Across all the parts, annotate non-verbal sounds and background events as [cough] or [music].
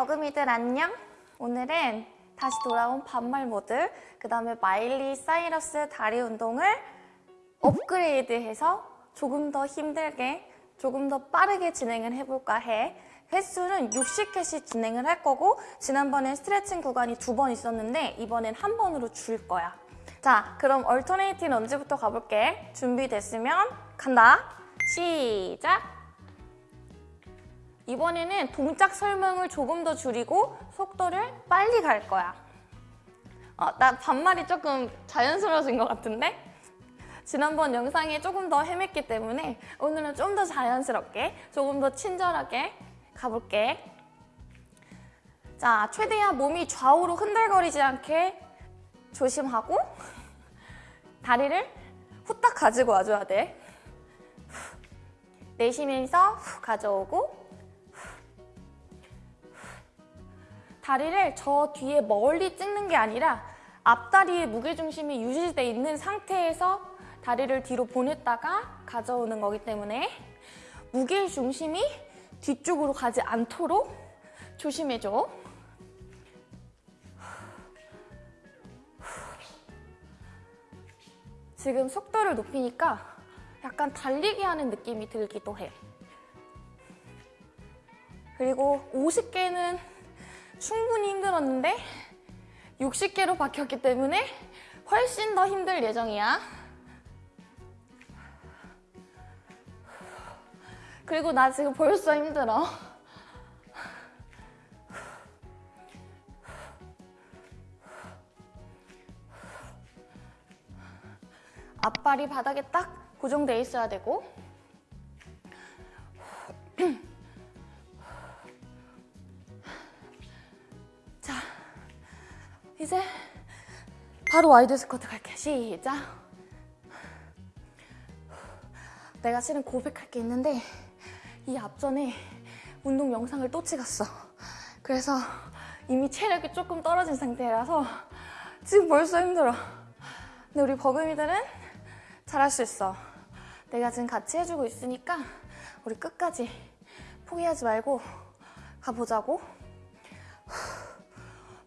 버금이들 안녕! 오늘은 다시 돌아온 반말 모드 그 다음에 마일리 사이러스 다리 운동을 업그레이드해서 조금 더 힘들게 조금 더 빠르게 진행을 해볼까 해 횟수는 60회씩 진행을 할 거고 지난번엔 스트레칭 구간이 두 번 있었는데 이번엔 한 번으로 줄 거야 자 그럼 alternating lunge부터 가볼게 준비됐으면 간다 시작! 이번에는 동작 설명을 조금 더 줄이고 속도를 빨리 갈 거야. 어, 나 반말이 조금 자연스러워진 것 같은데? 지난번 영상에 조금 더 헤맸기 때문에 오늘은 좀 더 자연스럽게, 조금 더 친절하게 가볼게. 자, 최대한 몸이 좌우로 흔들거리지 않게 조심하고 다리를 후딱 가지고 와줘야 돼. 내쉬면서 후 가져오고 다리를 저 뒤에 멀리 찍는 게 아니라 앞다리의 무게중심이 유지되어 있는 상태에서 다리를 뒤로 보냈다가 가져오는 거기 때문에 무게중심이 뒤쪽으로 가지 않도록 조심해줘. 지금 속도를 높이니까 약간 달리기 하는 느낌이 들기도 해. 그리고 50개는 충분히 힘들었는데 60개로 바뀌었기 때문에 훨씬 더 힘들 예정이야. 그리고 나 지금 벌써 힘들어. 앞발이 바닥에 딱 고정돼 있어야 되고 이제 바로 wide 스쿼트 갈게. 시작. 내가 실은 고백할 게 있는데 이 앞전에 운동 영상을 또 찍었어. 그래서 이미 체력이 조금 떨어진 상태라서 지금 벌써 힘들어. 근데 우리 버금이들은 잘할 수 있어. 내가 지금 같이 해주고 있으니까 우리 끝까지 포기하지 말고 가보자고.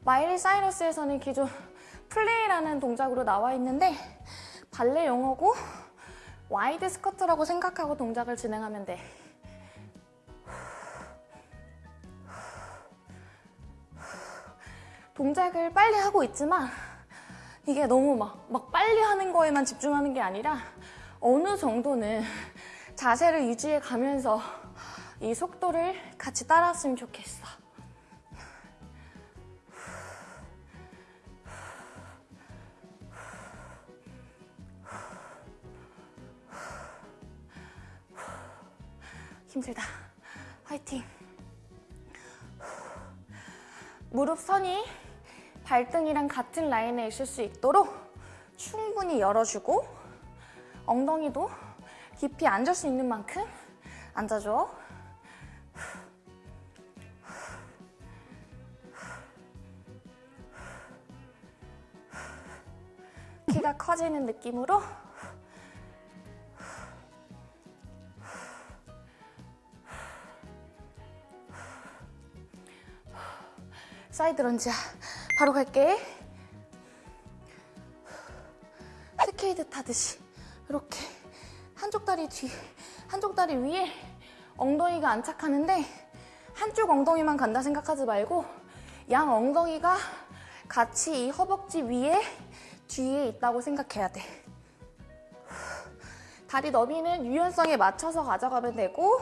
마일리 사이러스에서는 기존 [laughs] plié라는 동작으로 나와 있는데 발레 용어고 wide 스쿼트라고 생각하고 동작을 진행하면 돼. 동작을 빨리 하고 있지만 이게 너무 막, 막 빨리 하는 거에만 집중하는 게 아니라 어느 정도는 자세를 유지해 가면서 이 속도를 같이 따라왔으면 좋겠어. 발등이랑 같은 라인에 있을 수 있도록 충분히 열어주고 엉덩이도 깊이 앉을 수 있는 만큼 앉아줘. 키가 커지는 느낌으로 side lunge야. 바로 갈게. 스케이트 타듯이 이렇게 한쪽 다리 뒤, 한쪽 다리 위에 엉덩이가 안착하는데 한쪽 엉덩이만 간다 생각하지 말고 양 엉덩이가 같이 이 허벅지 위에 뒤에 있다고 생각해야 돼. 다리 너비는 유연성에 맞춰서 가져가면 되고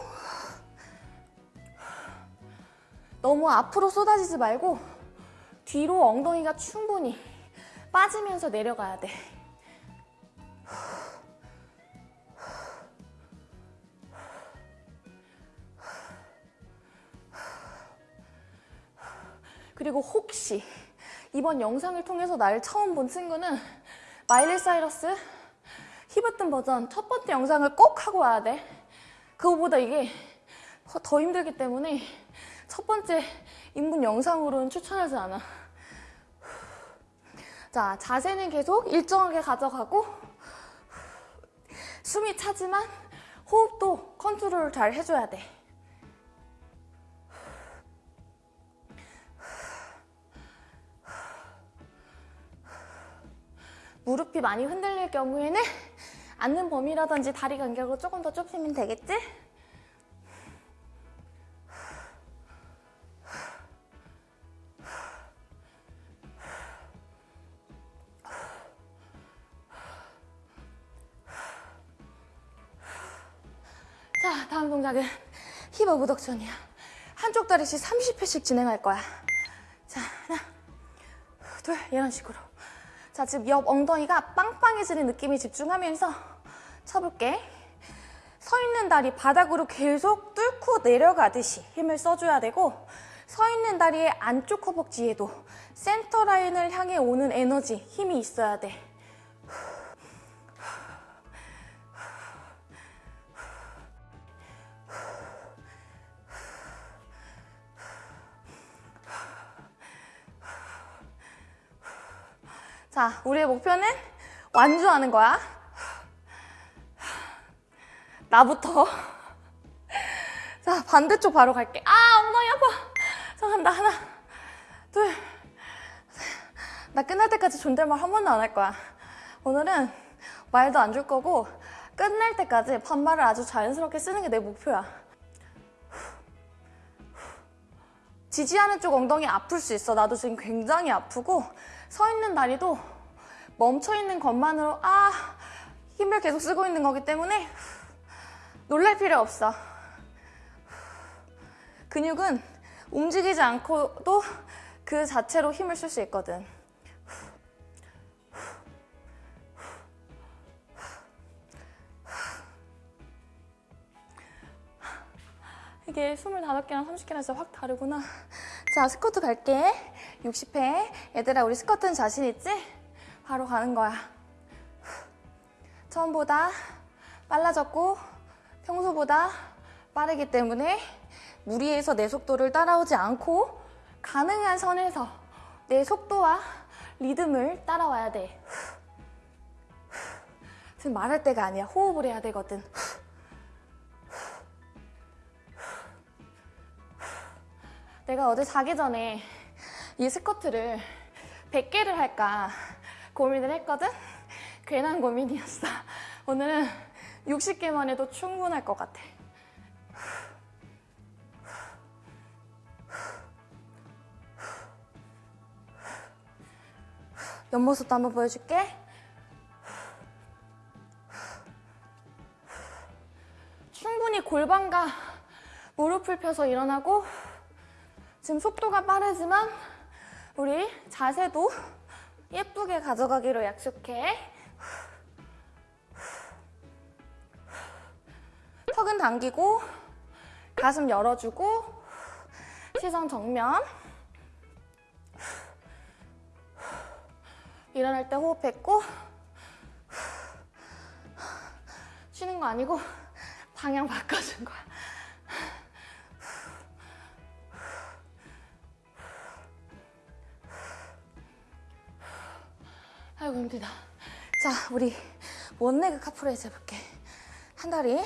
너무 앞으로 쏟아지지 말고 뒤로 엉덩이가 충분히 [laughs] 빠지면서 내려가야 돼. 그리고 혹시 이번 영상을 통해서 나를 처음 본 친구는 마일리 사이러스 히브튼 버전 첫 번째 영상을 꼭 하고 와야 돼. 그거보다 이게 더 힘들기 때문에 첫 번째 인문 영상으로는 추천하지 않아. 자, 자세는 계속 일정하게 가져가고 숨이 차지만 호흡도 컨트롤 잘 해줘야 돼. 무릎이 많이 흔들릴 경우에는 앉는 범위라든지 다리 간격을 조금 더 좁히면 되겠지? 동작은 힙 오브덕션이야. 한쪽 다리씩 30회씩 진행할 거야. 자, 하나, 둘, 이런 식으로. 자, 지금 옆 엉덩이가 빵빵해지는 느낌에 집중하면서 쳐볼게. 서 있는 다리 바닥으로 계속 뚫고 내려가듯이 힘을 써줘야 되고 서 있는 다리의 안쪽 허벅지에도 센터 라인을 향해 오는 에너지, 힘이 있어야 돼. 자, 우리의 목표는 완주하는 거야. 나부터. 자, 반대쪽 바로 갈게. 아, 엉덩이 아파. 자, 간다. 하나, 둘, 셋. 나 끝날 때까지 존댓말 한 번도 안 할 거야. 오늘은 말도 안 줄 거고, 끝날 때까지 반말을 아주 자연스럽게 쓰는 게 내 목표야. 지지하는 쪽 엉덩이 아플 수 있어. 나도 지금 굉장히 아프고 서 있는 다리도 멈춰 있는 것만으로 아 힘을 계속 쓰고 있는 거기 때문에 놀랄 필요 없어. 근육은 움직이지 않고도 그 자체로 힘을 쓸 수 있거든. 이게 25개랑 30개랑 진짜 확 다르구나. 자, 스쿼트 갈게. 60회. 얘들아, 우리 스쿼트는 자신 있지? 바로 가는 거야. 처음보다 빨라졌고 평소보다 빠르기 때문에 무리해서 내 속도를 따라오지 않고 가능한 선에서 내 속도와 리듬을 따라와야 돼. 지금 말할 때가 아니야. 호흡을 해야 되거든. 내가 어제 자기 전에 이 스커트를 100개를 할까 고민을 했거든? 괜한 고민이었어. 오늘은 60개만 해도 충분할 것 같아. 옆모습도 한번 보여줄게. 충분히 골반과 무릎을 펴서 일어나고 지금 속도가 빠르지만 우리 자세도 예쁘게 가져가기로 약속해. 턱은 당기고 가슴 열어주고 시선 정면 일어날 때 호흡했고 쉬는 거 아니고 방향 바꿔준 거야. 아이고 힘들다. 자, 우리 원레그 카프레이즈 해볼게. 한 다리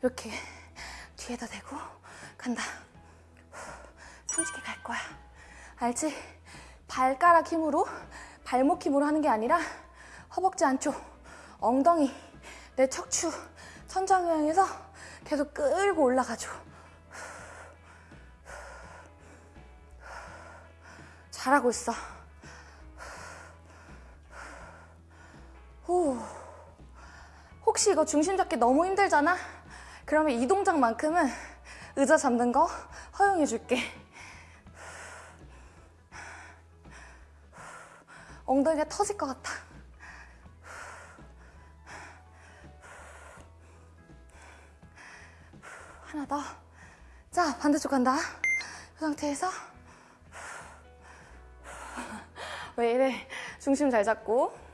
이렇게 뒤에다 대고 간다. 30개 갈 거야. 알지? 발가락 힘으로, 발목 힘으로 하는 게 아니라 허벅지 안쪽, 엉덩이, 내 척추, 천장을 향해서 계속 끌고 올라가줘. 잘하고 있어. 후. 혹시 이거 중심 잡기 너무 힘들잖아? 그러면 이 동작만큼은 의자 잡는 거 허용해 줄게. 엉덩이가 터질 것 같아. 하나 더. 자, 반대쪽 간다. 그 상태에서 왜 이래? 중심 잘 잡고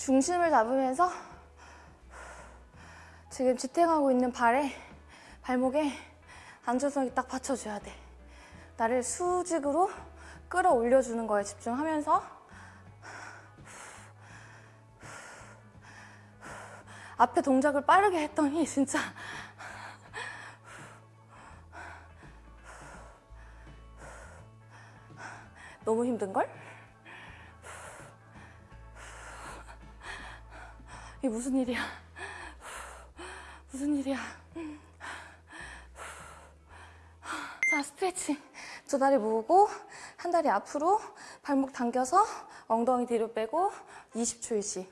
중심을 잡으면서 지금 지탱하고 있는 발에 발목에 안전성이 딱 받쳐줘야 돼. 나를 수직으로 끌어올려주는 거에 집중하면서 앞에 동작을 빠르게 했더니 진짜 너무 힘든걸? 이게 무슨 일이야? 무슨 일이야? 자, 스트레칭. 두 다리 모으고, 한 다리 앞으로, 발목 당겨서, 엉덩이 뒤로 빼고, 20초 휴식.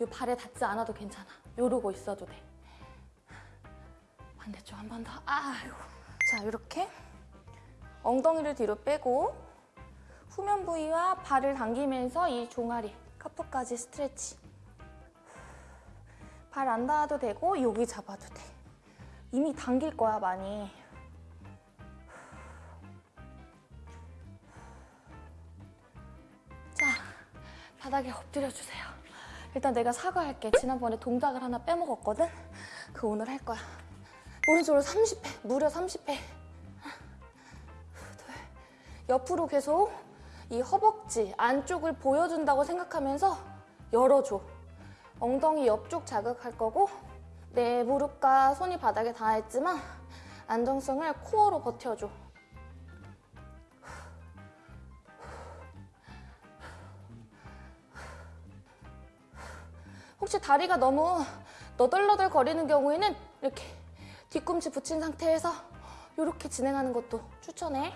이 발에 닿지 않아도 괜찮아. 요러고 있어도 돼. 반대쪽 한 번 더. 아이고. 자, 이렇게 엉덩이를 뒤로 빼고 후면 부위와 발을 당기면서 이 종아리, 카프까지 스트레치. 발 안 닿아도 되고 여기 잡아도 돼. 이미 당길 거야, 많이. 자, 바닥에 엎드려 주세요. 일단 내가 사과할게. 지난번에 동작을 하나 빼먹었거든? 그 오늘 할 거야. 오른쪽으로 30회, 무려 30회. 옆으로 계속 이 허벅지 안쪽을 보여준다고 생각하면서 열어줘. 엉덩이 옆쪽 자극할 거고 내 무릎과 손이 바닥에 닿아있지만 안정성을 코어로 버텨줘. 혹시 다리가 너무 너덜너덜 거리는 경우에는 이렇게 뒤꿈치 붙인 상태에서 이렇게 진행하는 것도 추천해.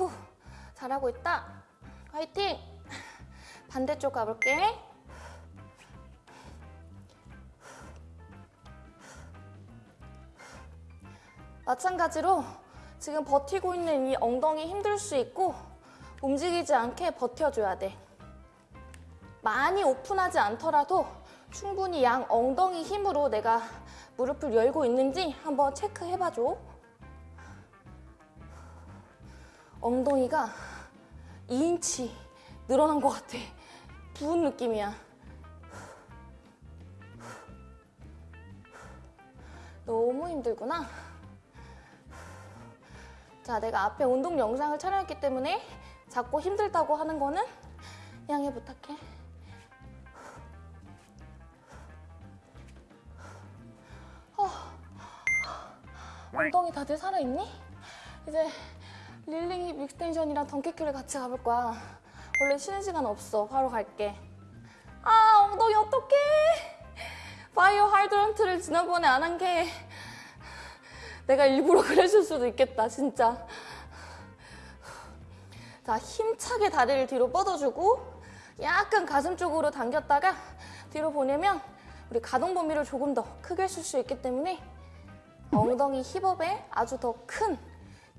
후, 잘하고 있다. 화이팅! 반대쪽 가볼게. 마찬가지로 지금 버티고 있는 이 엉덩이 힘들 수 있고 움직이지 않게 버텨줘야 돼. 많이 오픈하지 않더라도 충분히 양 엉덩이 힘으로 내가 무릎을 열고 있는지 한번 체크해봐줘. 엉덩이가 2인치 늘어난 것 같아. 부은 느낌이야. 너무 힘들구나. 자, 내가 앞에 운동 영상을 촬영했기 때문에 자꾸 힘들다고 하는 거는 양해 부탁해. 어, 엉덩이 다들 살아있니? 이제 kneeling hip extension이랑 donkey kick을 같이 가볼 거야. 원래 쉬는 시간 없어. 바로 갈게. 아, 엉덩이 어떡해. 바이오 하이드런트를 지난번에 안 한 게 내가 일부러 [laughs] 그랬을 수도 있겠다, 진짜. 자, 힘차게 다리를 뒤로 뻗어주고 약간 가슴 쪽으로 당겼다가 뒤로 보내면 우리 가동 범위를 조금 더 크게 쓸 수 있기 때문에 엉덩이 힙업에 아주 더 큰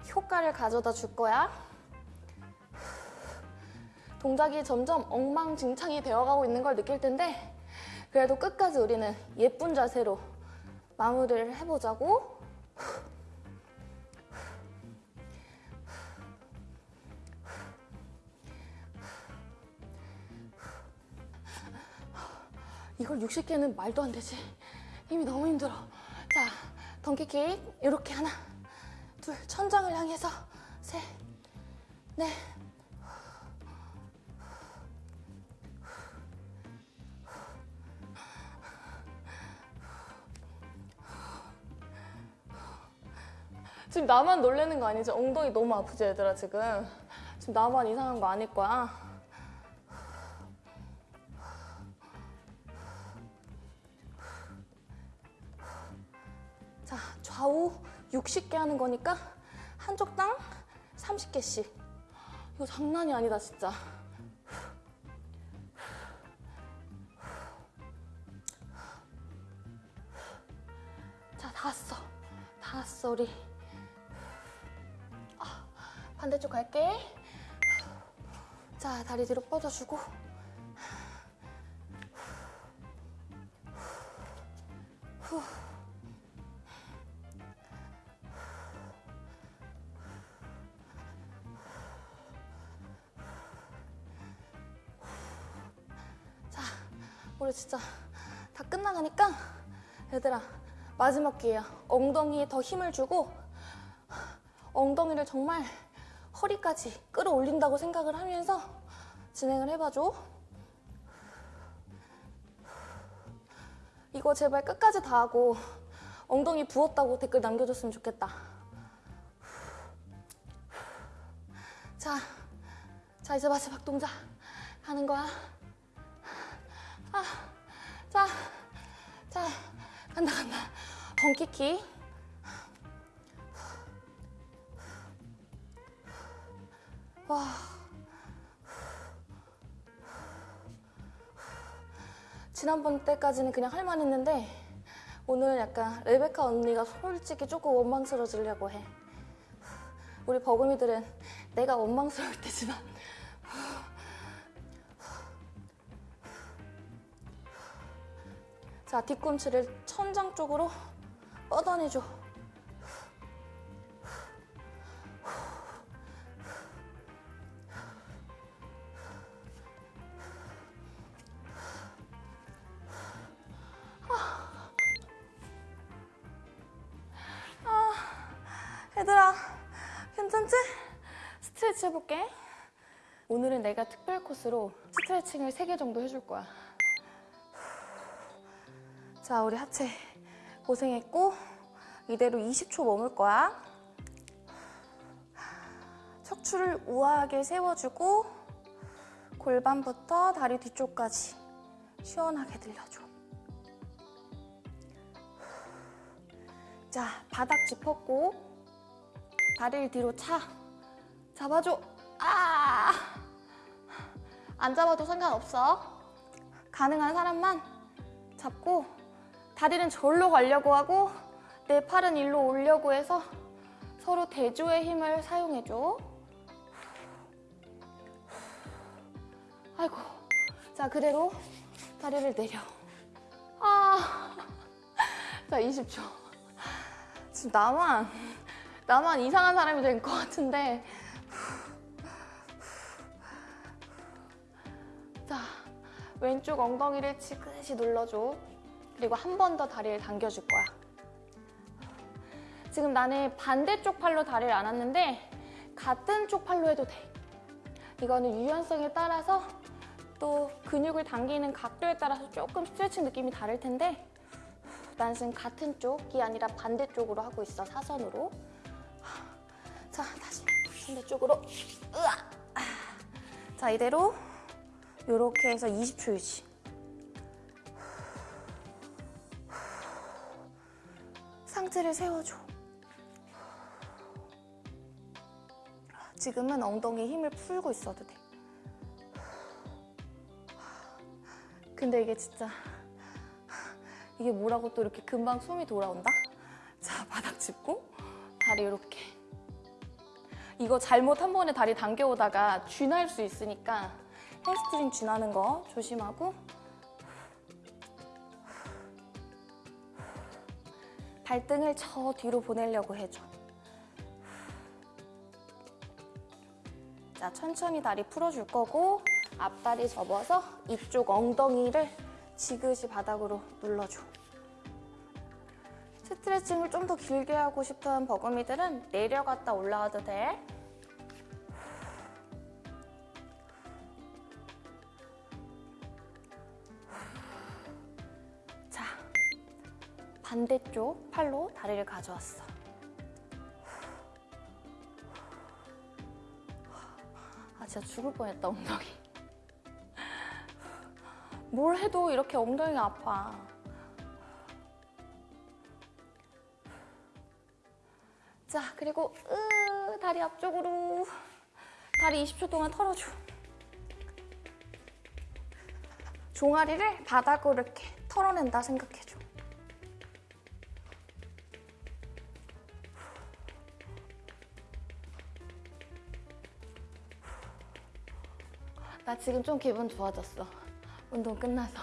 효과를 가져다 줄 거야. 동작이 점점 엉망진창이 되어가고 있는 걸 느낄 텐데 그래도 끝까지 우리는 예쁜 자세로 마무리를 해보자고. 이걸 60개는 말도 안 되지. 힘이 너무 힘들어. 자, 덩키킥 이렇게 하나, 둘, 천장을 향해서 셋, 넷. 지금 나만 놀래는 거 아니지? 엉덩이 너무 아프지 얘들아 지금? 지금 나만 이상한 거 아닐 거야? 하는 거니까 한쪽당 30개씩. 이거 장난이 아니다, 진짜. 자. 다 왔어, 우리. 아, 반대쪽 갈게. 자, 다리 뒤로 뻗어주고. 후. 우리 진짜 다 끝나가니까 얘들아 마지막 기회야. 엉덩이에 더 힘을 주고 엉덩이를 정말 허리까지 끌어올린다고 생각을 하면서 진행을 해봐줘. 이거 제발 끝까지 다 하고 엉덩이 부었다고 댓글 남겨줬으면 좋겠다. 자, 자 이제 마지막 동작 하는 거야. 아, 자, 자 간다 간다. 벙키키. 와. 지난번 때까지는 그냥 할만했는데 오늘 약간 레베카 언니가 솔직히 조금 원망스러워지려고 해. 우리 버금이들은 내가 원망스러울 때지만 자 뒤꿈치를 천장 쪽으로 뻗어내줘. 얘들아, 괜찮지? 스트레치 해볼게. 오늘은 내가 특별 코스로 스트레칭을 3개 정도 해줄 거야. 자, 우리 하체 고생했고 이대로 20초 머물 거야. 척추를 우아하게 세워주고 골반부터 다리 뒤쪽까지 시원하게 들려줘. 자, 바닥 짚었고 다리를 뒤로 차. 잡아줘. 아! 안 잡아도 상관없어. 가능한 사람만 잡고 다리는 절로 가려고 하고 내 팔은 일로 오려고 해서 서로 대조의 힘을 사용해줘. 아이고. 자, 그대로 다리를 내려. 아. 자, 20초. 지금 나만 나만 이상한 사람이 된 것 같은데 자 왼쪽 엉덩이를 지그시 눌러줘 그리고 한 번 더 다리를 당겨줄 거야 지금 나는 반대쪽 팔로 다리를 안았는데 같은 쪽 팔로 해도 돼 이거는 유연성에 따라서 또 근육을 당기는 각도에 따라서 조금 스트레칭 느낌이 다를 텐데 난 지금 같은 쪽이 아니라 반대쪽으로 하고 있어, 사선으로. 자, 다시 반대쪽으로. 으아! 자, 이대로 이렇게 해서 20초 유지. 상체를 세워줘. 지금은 엉덩이에 힘을 풀고 있어도 돼. 근데 이게 진짜 이게 뭐라고 또 이렇게 금방 숨이 돌아온다? 자, 바닥 짚고 다리 이렇게. 이거 잘못 한 번에 다리 당겨오다가 쥐날 수 있으니까 햄스트링 쥐나는 거 조심하고 발등을 저 뒤로 보내려고 해줘. 자, 천천히 다리 풀어줄 거고 앞다리 접어서 이쪽 엉덩이를 지그시 바닥으로 눌러줘. 스트레칭을 좀 더 길게 하고 싶은 버금이들은 내려갔다 올라와도 돼. 반대쪽 팔로 다리를 가져왔어. 아, 진짜 죽을 뻔했다, 엉덩이. 뭘 해도 이렇게 엉덩이가 아파. 자, 그리고 으, 다리 앞쪽으로 다리 20초 동안 털어줘. 종아리를 바닥으로 이렇게 털어낸다 생각해줘. 지금 좀 기분 좋아졌어. 운동 끝나서.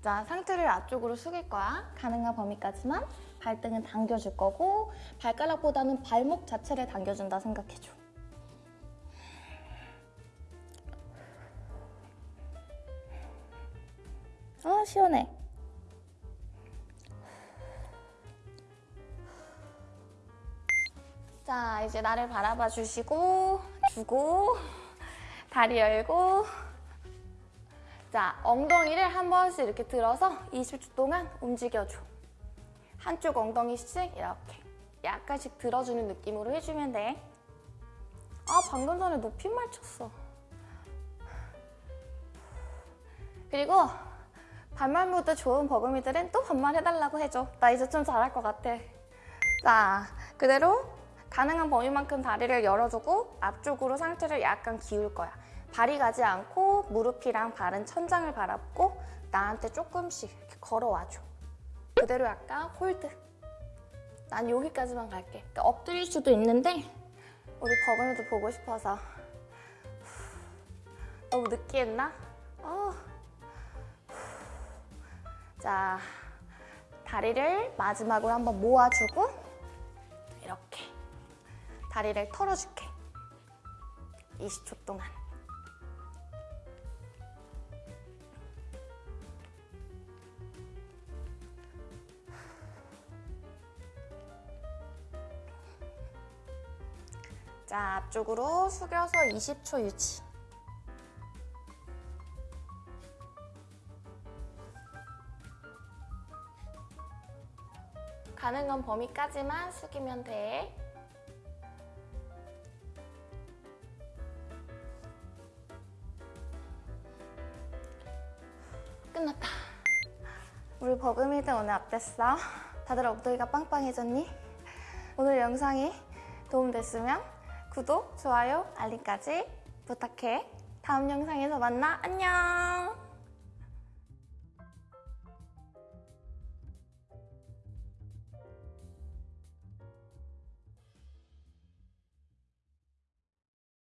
자, 상체를 앞쪽으로 숙일 거야. 가능한 범위까지만. 발등은 당겨줄 거고 발가락보다는 발목 자체를 당겨준다 생각해줘. 아, 시원해. 자, 이제 나를 바라봐 주시고, 주고, 다리 열고, 자, 엉덩이를 한 번씩 이렇게 들어서 20초 동안 움직여줘. 한쪽 엉덩이씩 이렇게 약간씩 들어주는 느낌으로 해주면 돼. 아, 방금 전에 높임말 쳤어. 그리고 반말 모드 좋은 버금이들은 또 반말 해달라고 해줘. 나 이제 좀 잘할 것 같아. 자, 그대로 가능한 범위만큼 다리를 열어주고 앞쪽으로 상체를 약간 기울 거야. 발이 가지 않고 무릎이랑 발은 천장을 바라보고 나한테 조금씩 이렇게 걸어와줘. 그대로 약간 hold. 난 여기까지만 갈게. 그러니까 엎드릴 수도 있는데 우리 버금이도 보고 싶어서. 너무 느끼했나? 어. 자, 다리를 마지막으로 한번 모아주고 이렇게 다리를 털어줄게. 20초 동안. 자, 앞쪽으로 숙여서 20초 유지. 가능한 범위까지만 숙이면 돼. 끝났다. 우리 버금이들 오늘 어땠어? 다들 엉덩이가 빵빵해졌니? 오늘 영상이 도움됐으면 구독, 좋아요, 알림까지 부탁해. 다음 영상에서 만나. 안녕!